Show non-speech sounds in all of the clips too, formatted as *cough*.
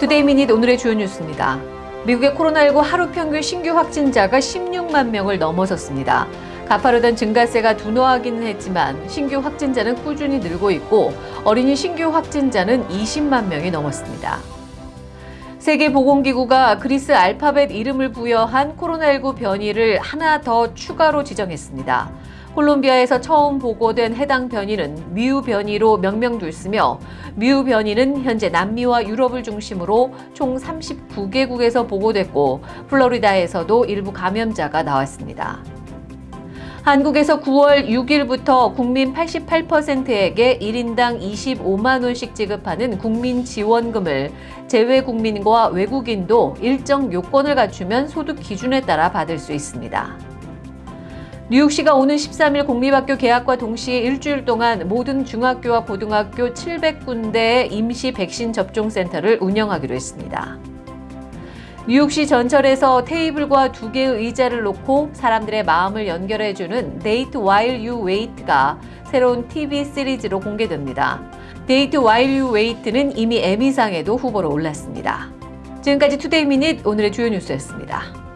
Today Minute 오늘의 주요 뉴스입니다. 미국의 코로나19 하루 평균 신규 확진자가 16만 명을 넘어섰습니다. 가파르던 증가세가 둔화하기는 했지만 신규 확진자는 꾸준히 늘고 있고 어린이 신규 확진자는 20만 명이 넘었습니다. 세계보건기구가 그리스 알파벳 이름을 부여한 코로나19 변이를 하나 더 추가로 지정했습니다. 콜롬비아에서 처음 보고된 해당 변이는 뮤 변이로 명명됐으며 뮤 변이는 현재 남미와 유럽을 중심으로 총 39개국에서 보고됐고 플로리다에서도 일부 감염자가 나왔습니다. 한국에서 9월 6일부터 국민 88%에게 1인당 25만 원씩 지급하는 국민지원금을 재외 국민과 외국인도 일정 요건을 갖추면 소득 기준에 따라 받을 수 있습니다. 뉴욕시가 오는 13일 공립학교 개학과 동시에 일주일 동안 모든 중학교와 고등학교 700군데의 임시 백신 접종센터를 운영하기로 했습니다. 뉴욕시 전철에서 테이블과 두 개의 의자를 놓고 사람들의 마음을 연결해주는 Date While You Wait가 새로운 TV 시리즈로 공개됩니다. Date While You Wait는 이미 에미상에도 후보로 올랐습니다. 지금까지 Today Minute 오늘의 주요 뉴스였습니다.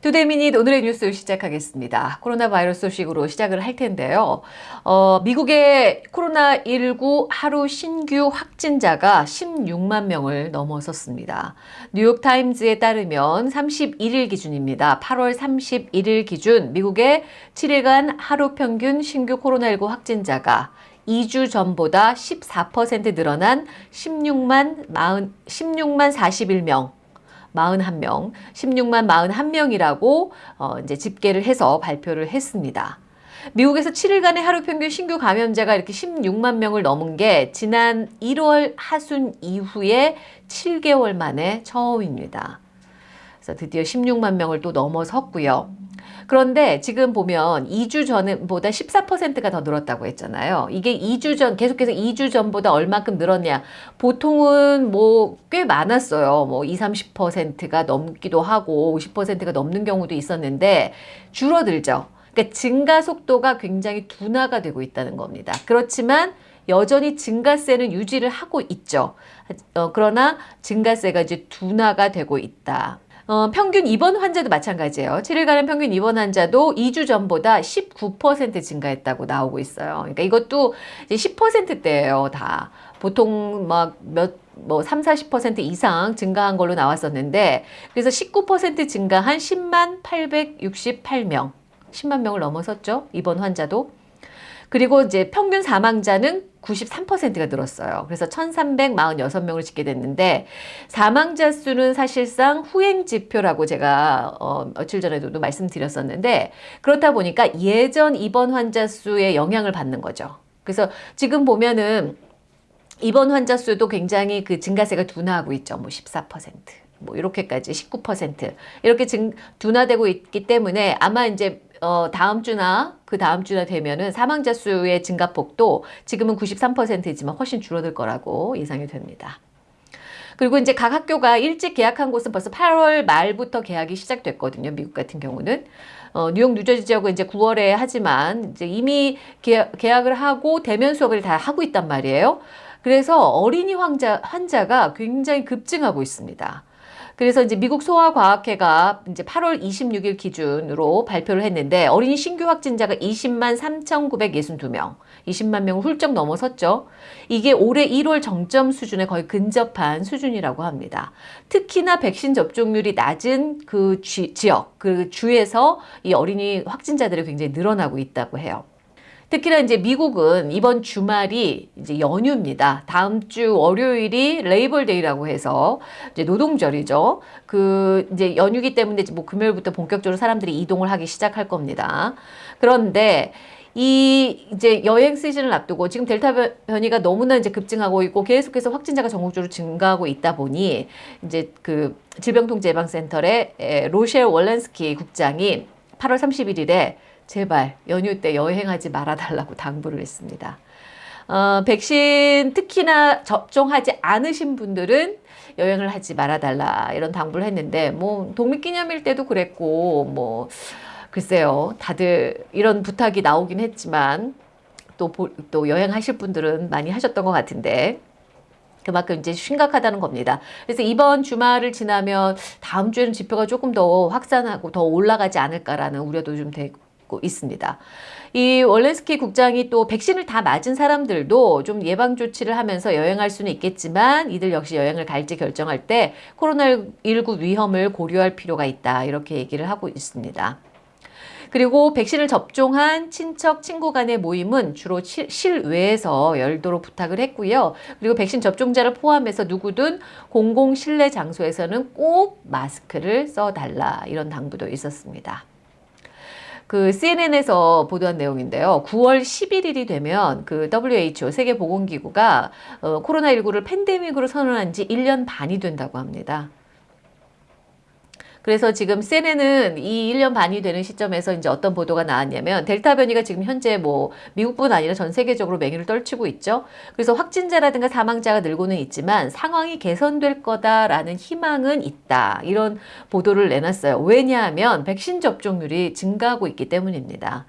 Today Minute 오늘의 뉴스 시작하겠습니다. 코로나 바이러스 소식으로 시작을 할 텐데요. 어, 미국의 코로나19 하루 신규 확진자가 16만 명을 넘어섰습니다. 뉴욕타임즈에 따르면 31일 기준입니다. 8월 31일 기준 미국의 7일간 하루 평균 신규 코로나19 확진자가 2주 전보다 14% 늘어난 16만 40, 16만 41명 41명, 16만 41명이라고 어, 이제 집계를 해서 발표를 했습니다. 미국에서 7일간의 하루 평균 신규 감염자가 이렇게 16만 명을 넘은 게 지난 1월 하순 이후에 7개월 만에 처음입니다. 그래서 드디어 16만 명을 또 넘어섰고요. 그런데 지금 보면 2주 전보다 14%가 더 늘었다고 했잖아요. 이게 2주 전, 계속해서 2주 전보다 얼마큼 늘었냐. 보통은 뭐 꽤 많았어요. 뭐 20, 30%가 넘기도 하고 50%가 넘는 경우도 있었는데 줄어들죠. 그러니까 증가 속도가 굉장히 둔화가 되고 있다는 겁니다. 그렇지만 여전히 증가세는 유지를 하고 있죠. 어, 그러나 증가세가 이제 둔화가 되고 있다. 어, 평균 입원 환자도 마찬가지예요. 7일간의 평균 입원 환자도 2주 전보다 19% 증가했다고 나오고 있어요. 그러니까 이것도 이제 10%대예요, 다. 보통 막 몇, 뭐 3, 40% 이상 증가한 걸로 나왔었는데 그래서 19% 증가한 10만 868명. 10만 명을 넘어섰죠. 입원 환자도. 그리고 이제 평균 사망자는 93%가 늘었어요. 그래서 1346명을 짓게 됐는데 사망자 수는 사실상 후행 지표라고 제가 어, 며칠 전에도 말씀드렸었는데 그렇다 보니까 예전 입원 환자 수에 영향을 받는 거죠. 그래서 지금 보면은 입원 환자 수도 굉장히 그 증가세가 둔화하고 있죠. 뭐 14%. 뭐 이렇게까지 19% 이렇게 증 둔화되고 있기 때문에 아마 이제 어, 다음 주나 그 다음 주나 되면은 사망자 수의 증가폭도 지금은 93%이지만 훨씬 줄어들 거라고 예상이 됩니다. 그리고 이제 각 학교가 일찍 개학한 곳은 벌써 8월 말부터 개학이 시작됐거든요. 미국 같은 경우는. 어, 뉴욕, 뉴저지 지역은 이제 9월에 하지만 이제 이미 개학, 개학을 하고 대면 수업을 다 하고 있단 말이에요. 그래서 어린이 환자, 환자가 굉장히 급증하고 있습니다. 그래서 이제 미국 소아과학회가 이제 8월 26일 기준으로 발표를 했는데 어린이 신규 확진자가 20만 3,962명, 20만 명을 훌쩍 넘어섰죠. 이게 올해 1월 정점 수준에 거의 근접한 수준이라고 합니다. 특히나 백신 접종률이 낮은 그 지, 지역, 그 주에서 이 어린이 확진자들이 굉장히 늘어나고 있다고 해요. 특히나 이제 미국은 이번 주말이 이제 연휴입니다. 다음 주 월요일이 Labor Day라고 해서 이제 노동절이죠. 그 이제 연휴기 때문에 뭐 금요일부터 본격적으로 사람들이 이동을 하기 시작할 겁니다. 그런데 이 이제 여행 시즌을 앞두고 지금 델타 변이가 너무나 이제 급증하고 있고 계속해서 확진자가 전국적으로 증가하고 있다 보니 이제 그 질병통제예방센터의 로셸 월렌스키 국장이 8월 31일에 제발 연휴 때 여행하지 말아달라고 당부를 했습니다. 어, 백신 특히나 접종하지 않으신 분들은 여행을 하지 말아달라 이런 당부를 했는데 뭐 독립기념일 때도 그랬고 뭐 글쎄요. 다들 이런 부탁이 나오긴 했지만 또, 보, 또 여행하실 분들은 많이 하셨던 것 같은데 그만큼 이제 심각하다는 겁니다. 그래서 이번 주말을 지나면 다음 주에는 지표가 조금 더 확산하고 더 올라가지 않을까라는 우려도 좀 되고 있습니다. 이 월렌스키 국장이 또 백신을 다 맞은 사람들도 좀 예방 조치를 하면서 여행할 수는 있겠지만 이들 역시 여행을 갈지 결정할 때 코로나19 위험을 고려할 필요가 있다 이렇게 얘기를 하고 있습니다. 그리고 백신을 접종한 친척, 친구 간의 모임은 주로 실외에서 열도록 부탁을 했고요. 그리고 백신 접종자를 포함해서 누구든 공공 실내 장소에서는 꼭 마스크를 써달라 이런 당부도 있었습니다. 그 CNN에서 보도한 내용인데요. 9월 11일이 되면 그 WHO 세계보건기구가 어, 코로나19를 팬데믹으로 선언한 지 1년 반이 된다고 합니다. 그래서 지금 CNN은 이 1년 반이 되는 시점에서 이제 어떤 보도가 나왔냐면 델타 변이가 지금 현재 뭐 미국뿐 아니라 전 세계적으로 맹위를 떨치고 있죠. 그래서 확진자라든가 사망자가 늘고는 있지만 상황이 개선될 거다라는 희망은 있다. 이런 보도를 내놨어요. 왜냐하면 백신 접종률이 증가하고 있기 때문입니다.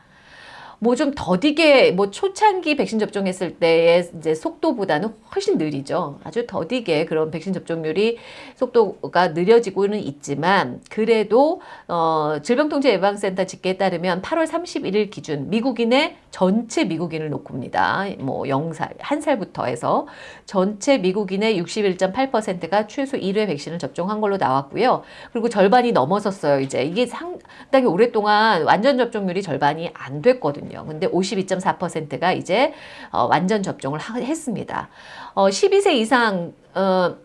뭐 좀 더디게 뭐 초창기 백신 접종했을 때의 이제 속도보다는 훨씬 느리죠. 아주 더디게 그런 백신 접종률이 속도가 느려지고는 있지만 그래도 어 질병통제예방센터 집계에 따르면 8월 31일 기준 미국인의 전체 미국인을 놓고 봅니다. 뭐 0살, 1살부터 해서 전체 미국인의 61.8%가 최소 1회 백신을 접종한 걸로 나왔고요. 그리고 절반이 넘어섰어요. 이제 이게 상당히 오랫동안 완전 접종률이 절반이 안 됐거든요. 근데 52.4%가 이제 어, 완전 접종을 하, 했습니다. 어, 12세 이상 어,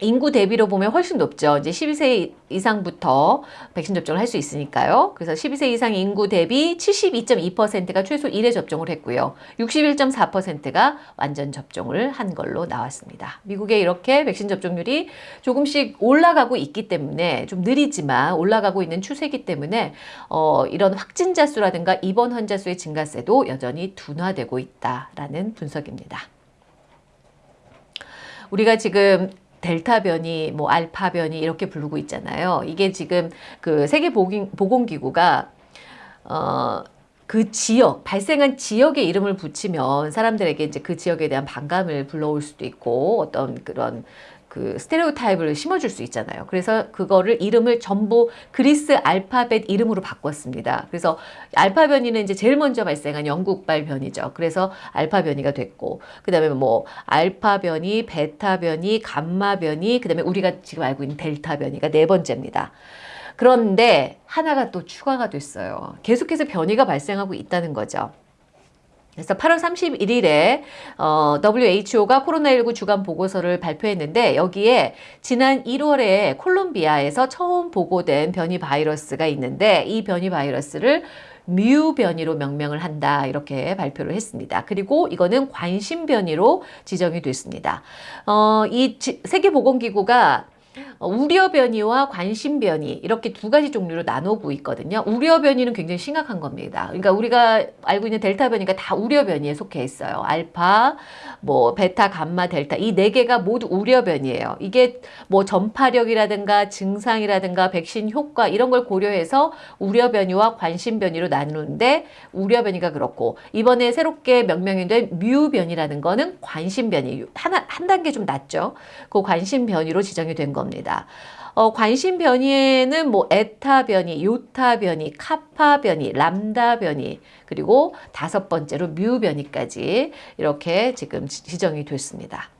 인구 대비로 보면 훨씬 높죠. 이제 12세 이상부터 백신 접종을 할 수 있으니까요. 그래서 12세 이상 인구 대비 72.2%가 최소 1회 접종을 했고요. 61.4%가 완전 접종을 한 걸로 나왔습니다. 미국에 이렇게 백신 접종률이 조금씩 올라가고 있기 때문에 좀 느리지만 올라가고 있는 추세이기 때문에 어, 이런 확진자 수라든가 입원 환자 수의 증가세도 여전히 둔화되고 있다라는 분석입니다. 우리가 지금 델타 변이, 뭐 알파 변이 이렇게 부르고 있잖아요. 이게 지금 그 세계 보건기구가 어, 그 지역, 발생한 지역의 이름을 붙이면 사람들에게 이제 그 지역에 대한 반감을 불러올 수도 있고 어떤 그런 그 스테레오 타입을 심어줄 수 있잖아요. 그래서 그거를 이름을 전부 그리스 알파벳 이름으로 바꿨습니다. 그래서 알파 변이는 이제 제일 먼저 발생한 영국발 변이죠. 그래서 알파 변이가 됐고 그 다음에 뭐 알파 변이, 베타 변이, 감마 변이, 그 다음에 우리가 지금 알고 있는 델타 변이가 네 번째입니다. 그런데 하나가 또 추가가 됐어요. 계속해서 변이가 발생하고 있다는 거죠. 그래서 8월 31일에 어, WHO가 코로나19 주간 보고서를 발표했는데 여기에 지난 1월에 콜롬비아에서 처음 보고된 변이 바이러스가 있는데 이 변이 바이러스를 뮤 변이로 명명을 한다 이렇게 발표를 했습니다. 그리고 이거는 관심 변이로 지정이 됐습니다. 어, 이 세계보건기구가 어, 우려 변이와 관심 변이 이렇게 두 가지 종류로 나누고 있거든요. 우려 변이는 굉장히 심각한 겁니다. 그러니까 우리가 알고 있는 델타 변이가 다 우려 변이에 속해 있어요. 알파, 뭐 베타, 감마, 델타 이 네 개가 모두 우려 변이에요. 이게 뭐 전파력이라든가 증상이라든가 백신 효과 이런 걸 고려해서 우려 변이와 관심 변이로 나누는데 우려 변이가 그렇고 이번에 새롭게 명명이 된 뮤 변이라는 거는 관심 변이 하나 한 단계 좀 낮죠. 그 관심 변이로 지정이 된 겁니다. 겁니다. 어, 관심 변이에는 뭐 에타 변이, 요타 변이, 카파 변이, 람다 변이, 그리고 다섯 번째로 뮤 변이까지 이렇게 지금 지정이 됐습니다.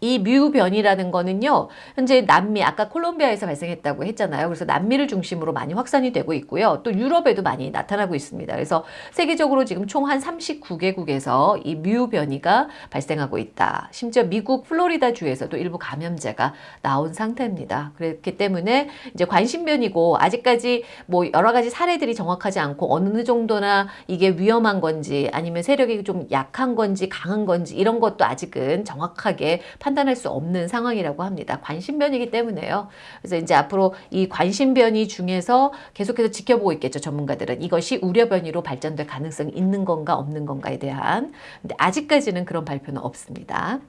이 뮤변이라는 거는요. 현재 남미 아까 콜롬비아에서 발생했다고 했잖아요. 그래서 남미를 중심으로 많이 확산이 되고 있고요. 또 유럽에도 많이 나타나고 있습니다. 그래서 세계적으로 지금 총 한 39개국에서 이 뮤변이가 발생하고 있다. 심지어 미국 플로리다 주에서도 일부 감염자가 나온 상태입니다. 그렇기 때문에 이제 관심변이고 아직까지 뭐 여러 가지 사례들이 정확하지 않고 어느 정도나 이게 위험한 건지 아니면 세력이 좀 약한 건지 강한 건지 이런 것도 아직은 정확하게 판 판단할 수 없는 상황이라고 합니다. 관심변이기 때문에요. 그래서 이제 앞으로 이 관심변이 중에서 계속해서 지켜보고 있겠죠. 전문가들은 이것이 우려변이로 발전될 가능성이 있는 건가 없는 건가에 대한 근데 아직까지는 그런 발표는 없습니다.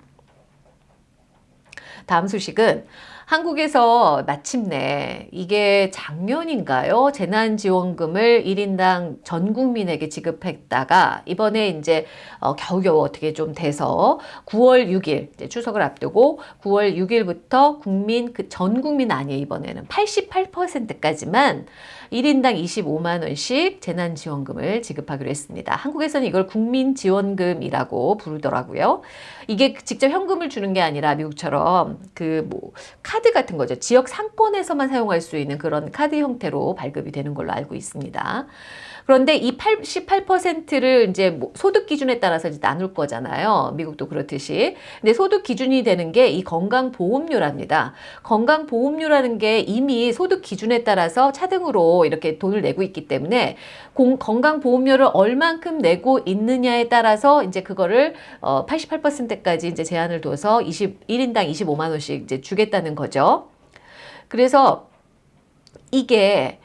다음 소식은 한국에서 마침내 이게 작년인가요? 재난지원금을 1인당 전 국민에게 지급했다가 이번에 이제 어, 겨우겨우 어떻게 좀 돼서 9월 6일 이제 추석을 앞두고 9월 6일부터 국민 그 전 국민 아니에요 이번에는 88%까지만 1인당 25만 원씩 재난지원금을 지급하기로 했습니다. 한국에서는 이걸 국민지원금이라고 부르더라고요. 이게 직접 현금을 주는 게 아니라 미국처럼 그 뭐 카드 같은 거죠. 지역 상권에서만 사용할 수 있는 그런 카드 형태로 발급이 되는 걸로 알고 있습니다. 그런데 이 88%를 이제 뭐 소득 기준에 따라서 이제 나눌 거잖아요. 미국도 그렇듯이. 근데 소득 기준이 되는 게 이 건강보험료랍니다. 건강보험료라는 게 이미 소득 기준에 따라서 차등으로 이렇게 돈을 내고 있기 때문에 공, 건강보험료를 얼만큼 내고 있느냐에 따라서 이제 그거를 어, 88%까지 이제 제한을 둬서 20, 1인당 25만 원씩 이제 주겠다는 거죠. 그래서 이게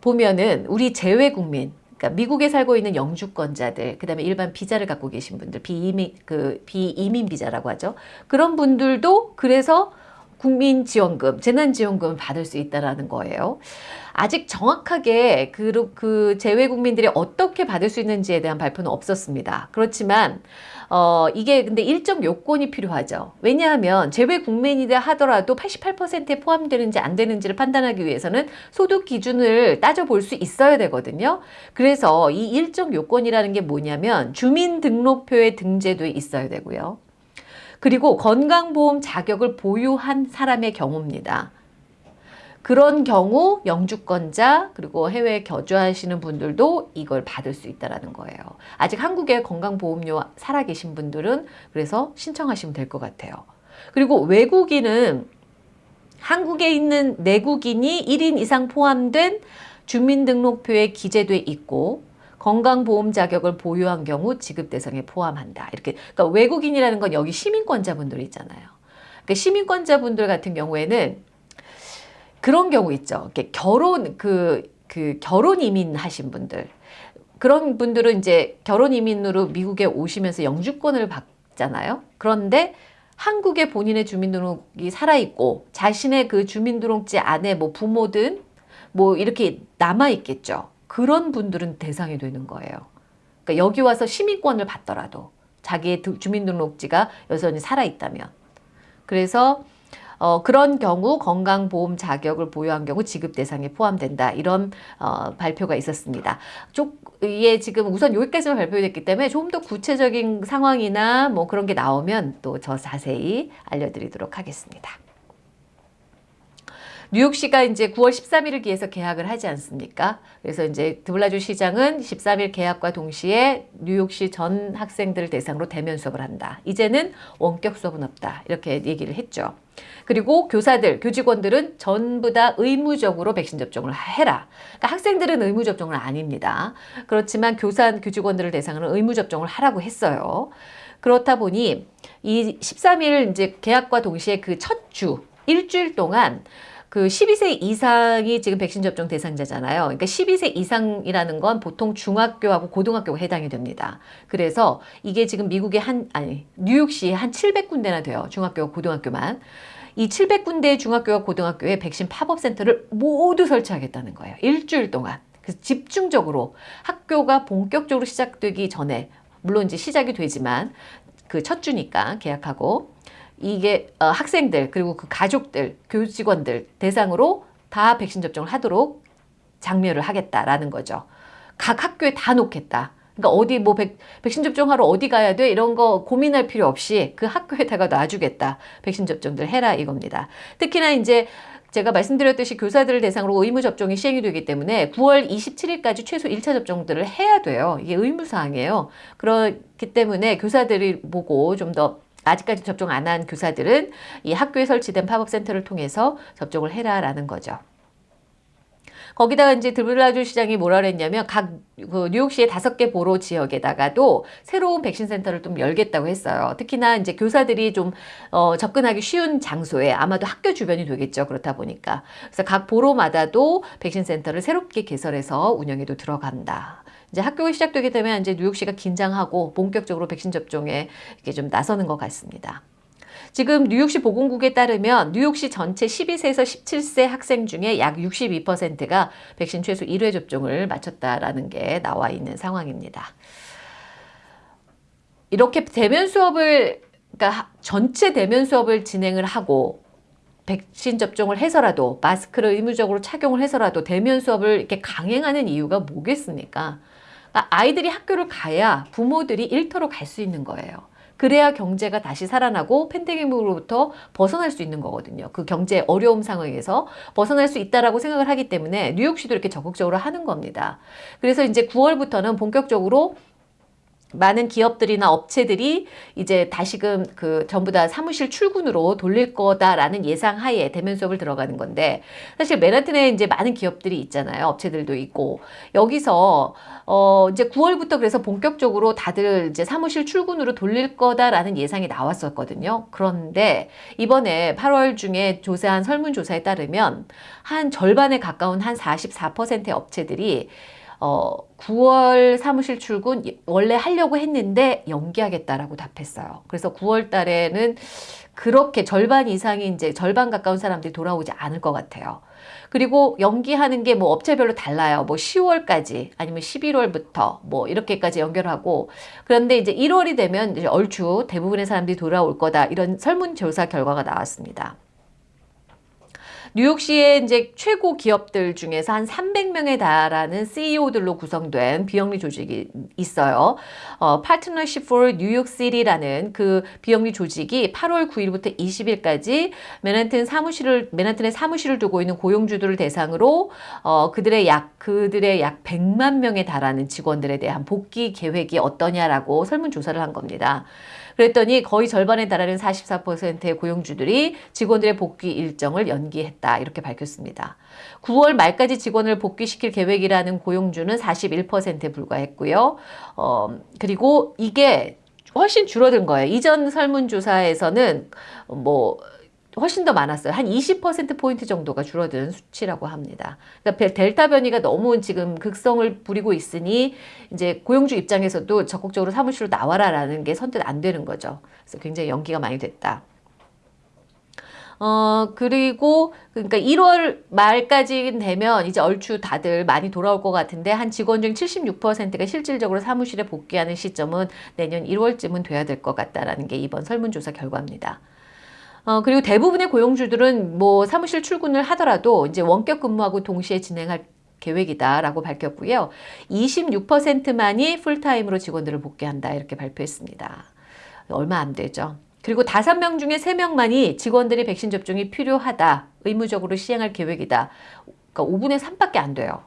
보면은 우리 재외 국민 그러니까 미국에 살고 있는 영주권자들, 그 다음에 일반 비자를 갖고 계신 분들, 비이민 그 비이민 비자라고 하죠. 그런 분들도 그래서 국민지원금, 재난지원금을 받을 수 있다라는 거예요. 아직 정확하게 그, 그 재외 국민들이 어떻게 받을 수 있는지에 대한 발표는 없었습니다. 그렇지만 어, 이게 근데 일정 요건이 필요하죠. 왜냐하면 재외 국민이다 하더라도 88%에 포함되는지 안 되는지를 판단하기 위해서는 소득 기준을 따져볼 수 있어야 되거든요. 그래서 이 일정 요건이라는 게 뭐냐면 주민등록표에 등재돼 있어야 되고요. 그리고 건강보험 자격을 보유한 사람의 경우입니다. 그런 경우 영주권자 그리고 해외에 거주하시는 분들도 이걸 받을 수 있다는 거예요. 아직 한국에 건강보험료 살아계신 분들은 그래서 신청하시면 될 것 같아요. 그리고 외국인은 한국에 있는 내국인이 1인 이상 포함된 주민등록표에 기재돼 있고 건강보험 자격을 보유한 경우 지급 대상에 포함한다. 이렇게 그러니까 외국인이라는 건 여기 시민권자분들 있잖아요. 그러니까 시민권자분들 같은 경우에는 그런 경우 있죠. 이렇게 결혼 그, 그 결혼 이민 하신 분들 그런 분들은 이제 결혼 이민으로 미국에 오시면서 영주권을 받잖아요. 그런데 한국에 본인의 주민등록이 살아있고 자신의 그 주민등록지 안에 뭐 부모든 뭐 이렇게 남아있겠죠. 그런 분들은 대상이 되는 거예요. 그러니까 여기 와서 시민권을 받더라도 자기의 주민등록지가 여전히 살아있다면. 그래서 어, 그런 경우 건강보험 자격을 보유한 경우 지급 대상에 포함된다. 이런 어, 발표가 있었습니다. 쪽에 지금 우선 여기까지만 발표됐기 때문에 좀더 구체적인 상황이나 뭐 그런 게 나오면 또더 자세히 알려드리도록 하겠습니다. 뉴욕시가 이제 9월 13일을 기해서 개학을 하지 않습니까? 그래서 이제 드블라주 시장은 13일 개학과 동시에 뉴욕시 전 학생들을 대상으로 대면 수업을 한다. 이제는 원격 수업은 없다. 이렇게 얘기를 했죠. 그리고 교사들, 교직원들은 전부 다 의무적으로 백신 접종을 해라. 그러니까 학생들은 의무 접종은 아닙니다. 그렇지만 교사, 교직원들을 대상으로 의무 접종을 하라고 했어요. 그렇다 보니 이 13일 이제 개학과 동시에 그 첫 주, 일주일 동안 그 12세 이상이 지금 백신 접종 대상자잖아요. 그러니까 12세 이상이라는 건 보통 중학교하고 고등학교가 해당이 됩니다. 그래서 이게 지금 미국의 한, 아니, 뉴욕시에 한 700군데나 돼요. 중학교, 고등학교만. 이 700군데의 중학교와 고등학교에 백신 팝업센터를 모두 설치하겠다는 거예요. 일주일 동안. 그래서 집중적으로 학교가 본격적으로 시작되기 전에 물론 이제 시작이 되지만 그 첫 주니까 계약하고 이게 어, 학생들 그리고 그 가족들, 교직원들 대상으로 다 백신 접종을 하도록 장려를 하겠다라는 거죠. 각 학교에 다 놓겠다. 그러니까 어디 뭐 백, 백신 접종하러 어디 가야 돼 이런 거 고민할 필요 없이 그 학교에다가 놔주겠다. 백신 접종들 해라 이겁니다. 특히나 이제 제가 말씀드렸듯이 교사들을 대상으로 의무 접종이 시행이 되기 때문에 9월 27일까지 최소 1차 접종들을 해야 돼요. 이게 의무사항이에요. 그렇기 때문에 교사들이 보고 좀더 아직까지 접종 안 한 교사들은 이 학교에 설치된 팝업센터를 통해서 접종을 해라라는 거죠. 거기다가 이제 드블라주 시장이 뭐라 그랬냐면 각 그 뉴욕시의 다섯 개 borough 지역에다가도 새로운 백신 센터를 좀 열겠다고 했어요. 특히나 이제 교사들이 좀 어, 접근하기 쉬운 장소에 아마도 학교 주변이 되겠죠. 그렇다 보니까 그래서 각 보로마다도 백신 센터를 새롭게 개설해서 운영에도 들어간다. 이제 학교가 시작되게 되면 이제 뉴욕시가 긴장하고 본격적으로 백신 접종에 이렇게 좀 나서는 것 같습니다. 지금 뉴욕시 보건국에 따르면 뉴욕시 전체 12세에서 17세 학생 중에 약 62%가 백신 최소 1회 접종을 마쳤다라는 게 나와 있는 상황입니다. 이렇게 대면 수업을 그러니까 전체 대면 수업을 진행을 하고 백신 접종을 해서라도 마스크를 의무적으로 착용을 해서라도 대면 수업을 이렇게 강행하는 이유가 뭐겠습니까? 그러니까 아이들이 학교를 가야 부모들이 일터로 갈 수 있는 거예요. 그래야 경제가 다시 살아나고 팬데믹으로부터 벗어날 수 있는 거거든요. 그 경제 어려움 상황에서 벗어날 수 있다라고 생각을 하기 때문에 뉴욕시도 이렇게 적극적으로 하는 겁니다. 그래서 이제 9월부터는 본격적으로 많은 기업들이나 업체들이 이제 다시금 그 전부 다 사무실 출근으로 돌릴 거다라는 예상 하에 대면 수업을 들어가는 건데 사실 맨하튼에 이제 많은 기업들이 있잖아요. 업체들도 있고 여기서 어 이제 9월부터 그래서 본격적으로 다들 이제 사무실 출근으로 돌릴 거다라는 예상이 나왔었거든요. 그런데 이번에 8월 중에 조사한 설문조사에 따르면 한 절반에 가까운 한 44%의 업체들이 어, 9월 사무실 출근 원래 하려고 했는데 연기하겠다라고 답했어요. 그래서 9월 달에는 그렇게 절반 이상이 이제 절반 가까운 사람들이 돌아오지 않을 것 같아요. 그리고 연기하는 게 뭐 업체별로 달라요. 뭐 10월까지 아니면 11월부터 뭐 이렇게까지 연결하고 그런데 이제 1월이 되면 이제 얼추 대부분의 사람들이 돌아올 거다 이런 설문조사 결과가 나왔습니다. 뉴욕시의 이제 최고 기업들 중에서 한 300명에 달하는 CEO들로 구성된 비영리 조직이 있어요. 어, Partnership for New York City라는 그 비영리 조직이 8월 9일부터 20일까지 맨하튼 사무실을 맨하튼에 사무실을 두고 있는 고용주들을 대상으로 어, 그들의 약 그들의 약 100만 명에 달하는 직원들에 대한 복귀 계획이 어떠냐라고 설문 조사를 한 겁니다. 그랬더니 거의 절반에 달하는 44%의 고용주들이 직원들의 복귀 일정을 연기했다. 이렇게 밝혔습니다. 9월 말까지 직원을 복귀시킬 계획이라는 고용주는 41%에 불과했고요. 어, 그리고 이게 훨씬 줄어든 거예요. 이전 설문조사에서는 뭐 훨씬 더 많았어요. 한 20%포인트 정도가 줄어든 수치라고 합니다. 그러니까 델타 변이가 너무 지금 극성을 부리고 있으니 이제 고용주 입장에서도 적극적으로 사무실로 나와라라는 게 선뜻 안 되는 거죠. 그래서 굉장히 연기가 많이 됐다. 어, 그리고, 그러니까 1월 말까지 되면 이제 얼추 다들 많이 돌아올 것 같은데, 한 직원 중 76%가 실질적으로 사무실에 복귀하는 시점은 내년 1월쯤은 돼야 될 것 같다라는 게 이번 설문조사 결과입니다. 어, 그리고 대부분의 고용주들은 뭐 사무실 출근을 하더라도 이제 원격 근무하고 동시에 진행할 계획이다라고 밝혔고요. 26%만이 풀타임으로 직원들을 복귀한다 이렇게 발표했습니다. 얼마 안 되죠. 그리고 5명 중에 3명만이 직원들이 백신 접종이 필요하다, 의무적으로 시행할 계획이다. 그러니까 5분의 3밖에 안 돼요.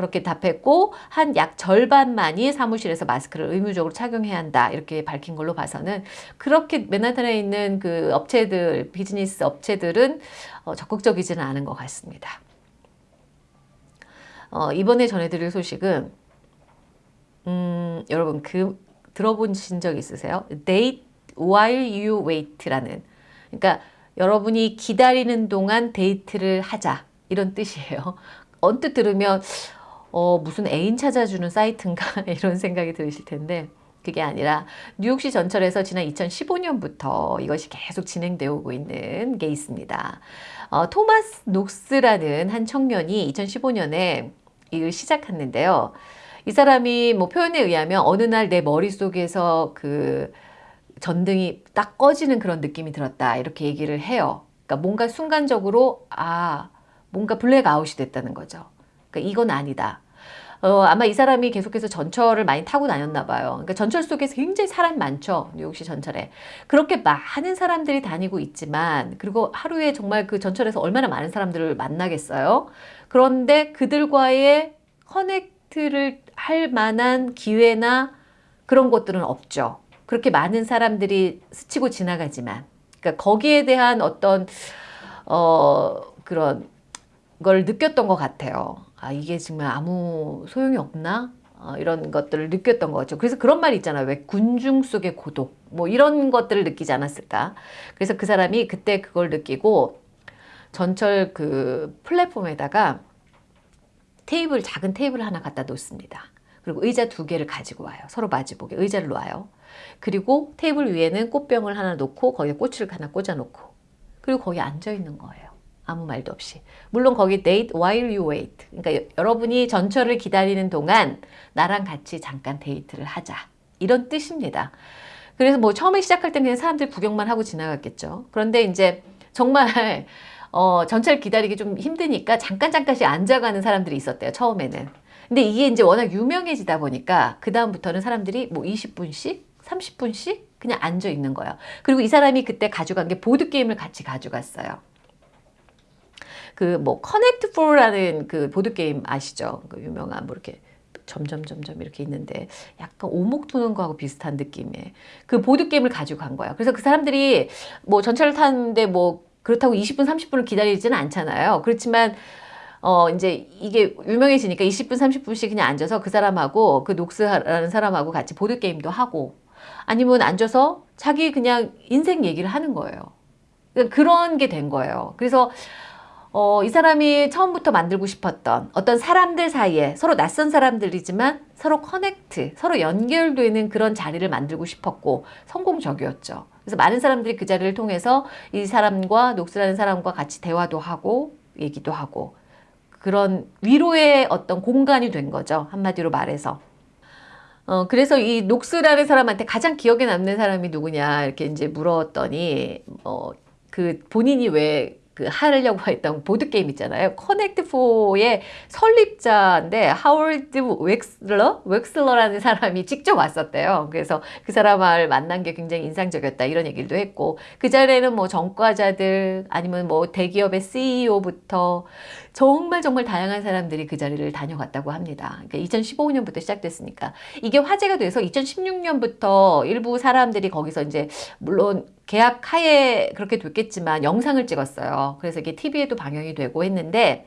그렇게 답했고 한 약 절반만이 사무실에서 마스크를 의무적으로 착용해야 한다 이렇게 밝힌 걸로 봐서는 그렇게 맨하탄에 있는 그 업체들 비즈니스 업체들은 어, 적극적이지는 않은 것 같습니다. 어, 이번에 전해드릴 소식은 음, 여러분 그 들어보신 적 있으세요? Date while you wait라는 그러니까 여러분이 기다리는 동안 데이트를 하자 이런 뜻이에요. 언뜻 들으면 어, 무슨 애인 찾아주는 사이트인가 *laughs* 이런 생각이 드실 텐데 그게 아니라 뉴욕시 전철에서 지난 2015년부터 이것이 계속 진행되어 오고 있는 게 있습니다. 어, 토마스 녹스라는 한 청년이 2015년에 이걸 시작했는데요. 이 사람이 뭐 표현에 의하면 어느 날 내 머릿속에서 그 전등이 딱 꺼지는 그런 느낌이 들었다 이렇게 얘기를 해요. 그러니까 뭔가 순간적으로 아 뭔가 블랙아웃이 됐다는 거죠. 그러니까 이건 아니다. 어, 아마 이 사람이 계속해서 전철을 많이 타고 다녔나 봐요. 그러니까 전철 속에서 굉장히 사람 많죠. 뉴욕시 전철에. 그렇게 많은 사람들이 다니고 있지만 그리고 하루에 정말 그 전철에서 얼마나 많은 사람들을 만나겠어요. 그런데 그들과의 커넥트를 할 만한 기회나 그런 것들은 없죠. 그렇게 많은 사람들이 스치고 지나가지만 그러니까 거기에 대한 어떤 어 그런 걸 느꼈던 것 같아요. 아 이게 정말 아무 소용이 없나? 어, 이런 것들을 느꼈던 거죠. 그래서 그런 말 있잖아요. 왜 군중 속의 고독 뭐 이런 것들을 느끼지 않았을까? 그래서 그 사람이 그때 그걸 느끼고 전철 그 플랫폼에다가 테이블 작은 테이블 하나 갖다 놓습니다. 그리고 의자 두 개를 가지고 와요. 서로 마주보게 의자를 놓아요. 그리고 테이블 위에는 꽃병을 하나 놓고 거기에 꽃을 하나 꽂아 놓고 그리고 거기 앉아 있는 거예요. 아무 말도 없이. 물론 거기 date while you wait. 그러니까 여- 여러분이 전철을 기다리는 동안 나랑 같이 잠깐 데이트를 하자. 이런 뜻입니다. 그래서 뭐 처음에 시작할 땐 그냥 사람들 구경만 하고 지나갔겠죠. 그런데 이제 정말 *laughs* 어, 전철 기다리기 좀 힘드니까 잠깐 잠깐씩 앉아가는 사람들이 있었대요. 처음에는. 근데 이게 이제 워낙 유명해지다 보니까 그 다음부터는 사람들이 뭐 20분씩, 30분씩 그냥 앉아 있는 거예요. 그리고 이 사람이 그때 가져간 게 보드 게임을 같이 가져갔어요. 그 뭐 Connect 4라는 그 보드 게임 아시죠? 그 유명한 뭐 이렇게 점점 점점 이렇게 있는데 약간 오목 두는 거하고 비슷한 느낌의 그 보드 게임을 가지고 간 거예요. 그래서 그 사람들이 뭐 전철을 타는데 뭐 그렇다고 20분 30분을 기다리지는 않잖아요. 그렇지만 어 이제 이게 유명해지니까 20분 30분씩 그냥 앉아서 그 사람하고 그 녹스라는 사람하고 같이 보드 게임도 하고 아니면 앉아서 자기 그냥 인생 얘기를 하는 거예요. 그러니까 그런 게 된 거예요. 그래서 어, 이 사람이 처음부터 만들고 싶었던 어떤 사람들 사이에 서로 낯선 사람들이지만 서로 connect, 서로 연결되는 그런 자리를 만들고 싶었고 성공적이었죠. 그래서 많은 사람들이 그 자리를 통해서 이 사람과 녹스라는 사람과 같이 대화도 하고 얘기도 하고 그런 위로의 어떤 공간이 된 거죠. 한마디로 말해서. 어, 그래서 이 녹스라는 사람한테 가장 기억에 남는 사람이 누구냐 이렇게 이제 물었더니 어, 그 본인이 왜 그 하려고 했던 보드 게임 있잖아요. Connect 4의 설립자인데 하워드 웩슬러 웩슬러라는 사람이 직접 왔었대요. 그래서 그 사람을 만난 게 굉장히 인상적이었다 이런 얘기도 했고 그 자리에는 뭐 전과자들 아니면 뭐 대기업의 CEO부터 정말 정말 다양한 사람들이 그 자리를 다녀갔다고 합니다. 그러니까 2015년부터 시작됐으니까 이게 화제가 돼서 2016년부터 일부 사람들이 거기서 이제 물론 계약 하에 그렇게 됐겠지만 영상을 찍었어요. 그래서 이게 TV에도 방영이 되고 했는데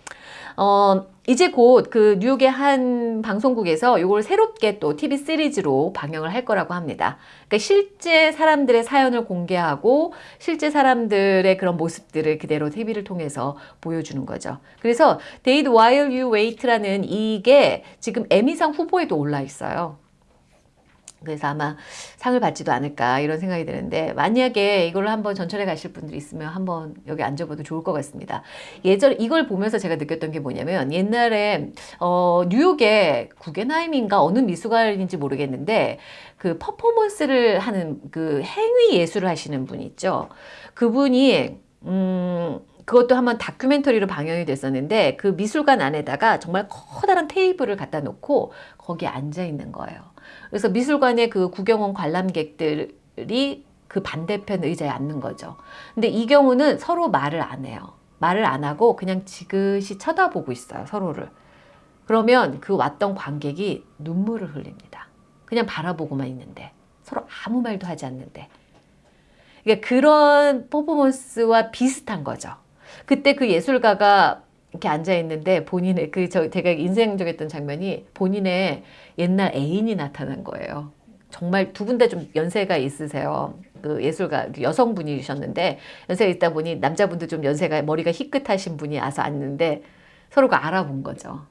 어 이제 곧 그 뉴욕의 한 방송국에서 이걸 새롭게 또 TV 시리즈로 방영을 할 거라고 합니다. 그러니까 실제 사람들의 사연을 공개하고 실제 사람들의 그런 모습들을 그대로 TV를 통해서 보여주는 거죠. 그래서 Date While You Wait라는 이게 지금 에미상 후보에도 올라 있어요. 그래서 아마 상을 받지도 않을까 이런 생각이 드는데 만약에 이걸 한번 전철에 가실 분들이 있으면 한번 여기 앉아봐도 좋을 것 같습니다. 예전 이걸 보면서 제가 느꼈던 게 뭐냐면 옛날에 어, 뉴욕에 구겐하임인가 어느 미술관인지 모르겠는데 그 퍼포먼스를 하는 그 행위 예술을 하시는 분 있죠. 그분이 음 그것도 한번 다큐멘터리로 방영이 됐었는데 그 미술관 안에다가 정말 커다란 테이블을 갖다 놓고 거기에 앉아 있는 거예요. 그래서 미술관의 그 구경원 관람객들이 그 반대편 의자에 앉는 거죠. 근데 이 경우는 서로 말을 안 해요. 말을 안 하고 그냥 지그시 쳐다보고 있어요. 서로를. 그러면 그 왔던 관객이 눈물을 흘립니다. 그냥 바라보고만 있는데 서로 아무 말도 하지 않는데. 그러니까 그런 퍼포먼스와 비슷한 거죠. 그때 그 예술가가 이렇게 앉아 있는데 본인의 그 저 제가 인상적이었던 장면이 본인의 옛날 애인이 나타난 거예요. 정말 두 분 다 좀 연세가 있으세요. 그 예술가 여성분이셨는데 연세가 있다 보니 남자분도 좀 연세가 머리가 희끗하신 분이 와서 앉는데 서로가 알아본 거죠.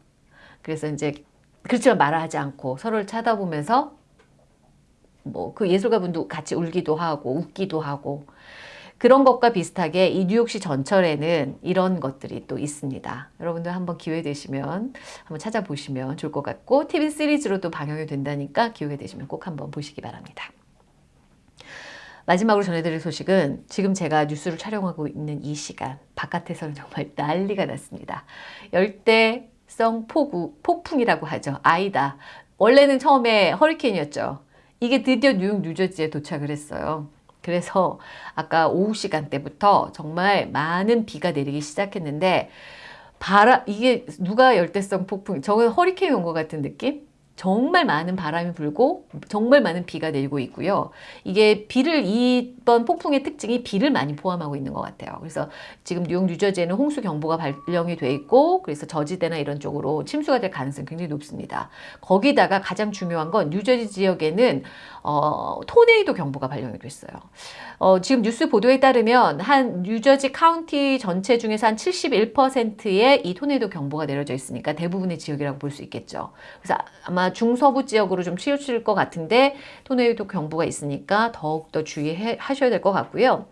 그래서 이제 그렇지만 말하지 않고 서로를 쳐다보면서 뭐 그 예술가분도 같이 울기도 하고 웃기도 하고 그런 것과 비슷하게 이 뉴욕시 전철에는 이런 것들이 또 있습니다. 여러분들 한번 기회 되시면 한번 찾아보시면 좋을 것 같고 TV 시리즈로도 방영이 된다니까 기회 되시면 꼭 한번 보시기 바랍니다. 마지막으로 전해드릴 소식은 지금 제가 뉴스를 촬영하고 있는 이 시간 바깥에서는 정말 *laughs* 난리가 났습니다. 열대성 폭우, 폭풍이라고 하죠. 아이다. 원래는 처음에 허리케인이었죠. 이게 드디어 뉴욕 뉴저지에 도착을 했어요. 그래서 아까 오후 시간대부터 정말 많은 비가 내리기 시작했는데 바람 이게 누가 열대성 폭풍 저건 허리케인 온 것 같은 느낌? 정말 많은 바람이 불고 정말 많은 비가 내리고 있고요. 이게 비를 이번 폭풍의 특징이 비를 많이 포함하고 있는 것 같아요. 그래서 지금 뉴욕 뉴저지에는 홍수 경보가 발령이 돼 있고 그래서 저지대나 이런 쪽으로 침수가 될 가능성이 굉장히 높습니다. 거기다가 가장 중요한 건 뉴저지 지역에는 어, 토네이도 경보가 발령이 됐어요. 어, 지금 뉴스 보도에 따르면 한 뉴저지 카운티 전체 중에서 한 71%의 이 토네이도 경보가 내려져 있으니까 대부분의 지역이라고 볼 수 있겠죠. 그래서 아마 중서부 지역으로 좀 치우칠 것 같은데 토네이도 경보가 있으니까 더욱더 주의하셔야 될 것 같고요.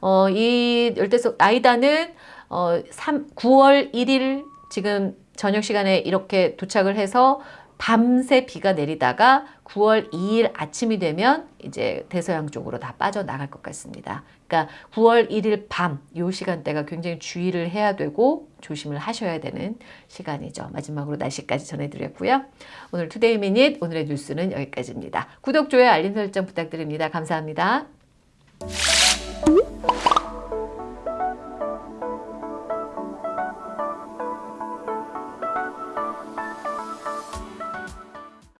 어, 이 열대성 아이다는 어, 3, 9월 1일 지금 저녁 시간에 이렇게 도착을 해서 밤새 비가 내리다가 9월 2일 아침이 되면 이제 대서양 쪽으로 다 빠져나갈 것 같습니다. 그러니까 9월 1일 밤 요 시간대가 굉장히 주의를 해야 되고 조심을 하셔야 되는 시간이죠. 마지막으로 날씨까지 전해드렸고요. 오늘 Today Minute 오늘의 뉴스는 여기까지입니다. 구독, 좋아요, 알림 설정 부탁드립니다. 감사합니다.